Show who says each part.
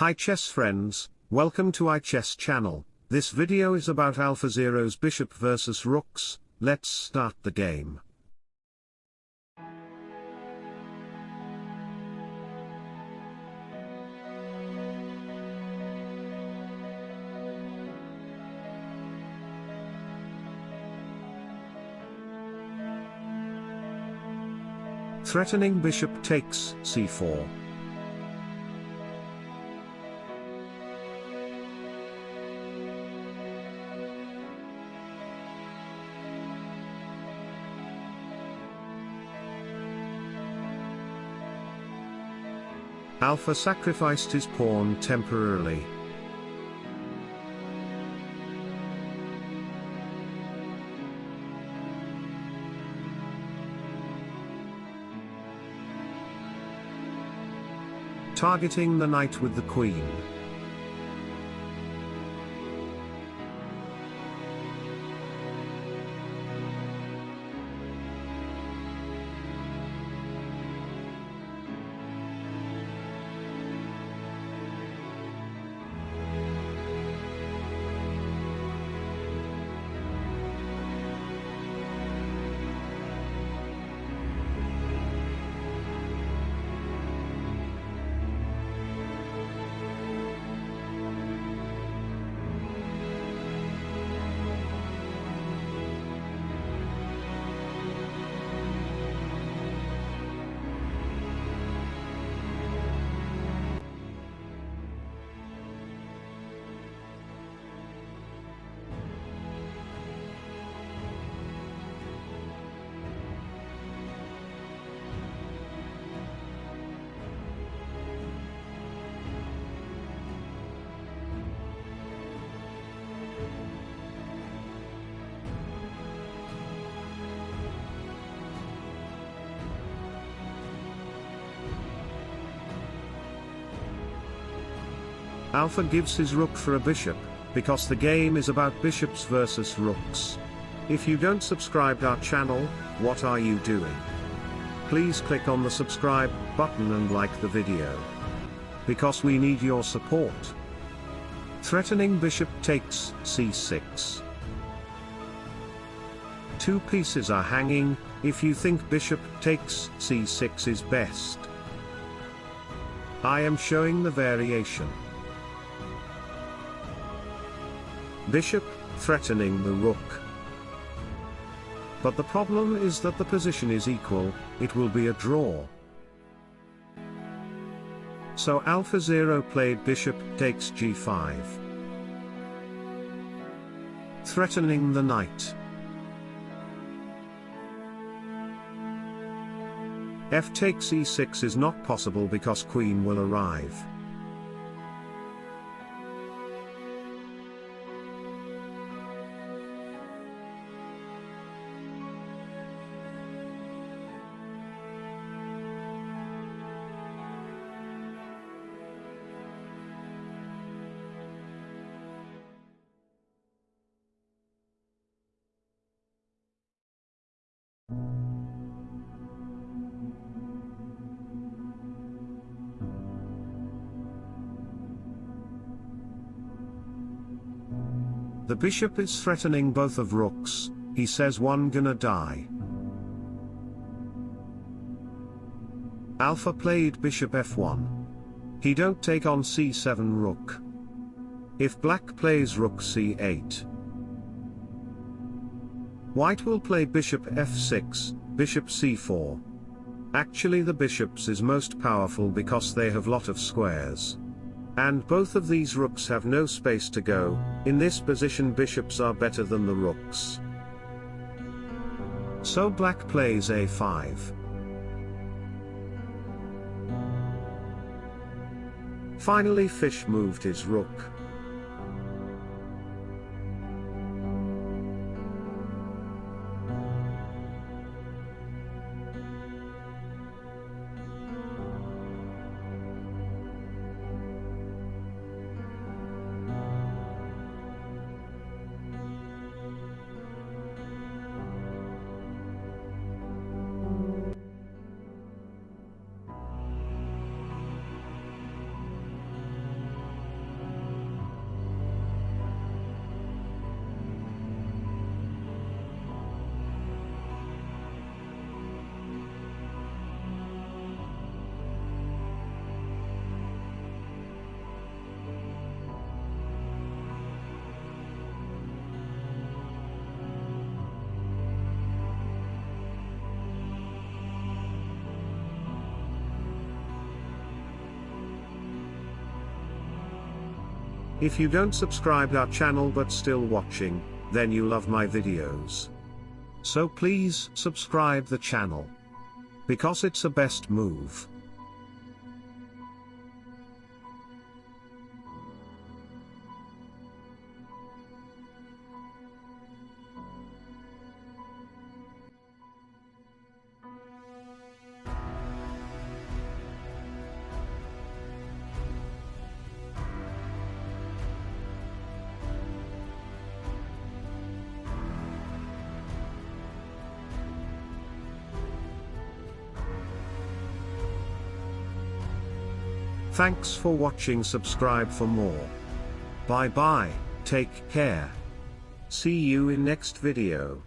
Speaker 1: Hi chess friends, welcome to iChess channel. This video is about AlphaZero's bishop versus rooks, let's start the game. Threatening bishop takes c4. Alpha sacrificed his pawn temporarily. Targeting the knight with the queen. Alpha gives his rook for a bishop, because the game is about bishops versus rooks. If you don't subscribe our channel, what are you doing? Please click on the subscribe button and like the video. Because we need your support. Threatening bishop takes c6. Two pieces are hanging, if you think bishop takes c6 is best. I am showing the variation. Bishop, threatening the rook. But the problem is that the position is equal, it will be a draw. So AlphaZero played bishop takes g5. Threatening the knight. f takes e6 is not possible because queen will arrive. The bishop is threatening both of rooks, he says one gonna die. Alpha played bishop f1. He don't take on c7 rook. If black plays rook c8. White will play bishop f6, bishop c4. Actually the bishops is most powerful because they have lot of squares. And both of these rooks have no space to go, in this position bishops are better than the rooks. So black plays a5. Finally fish moved his rook. If you don't subscribe our channel but still watching, then you love my videos. So please subscribe the channel. Because it's a best move. Thanks for watching subscribe for more. Bye bye, take care. See you in next video.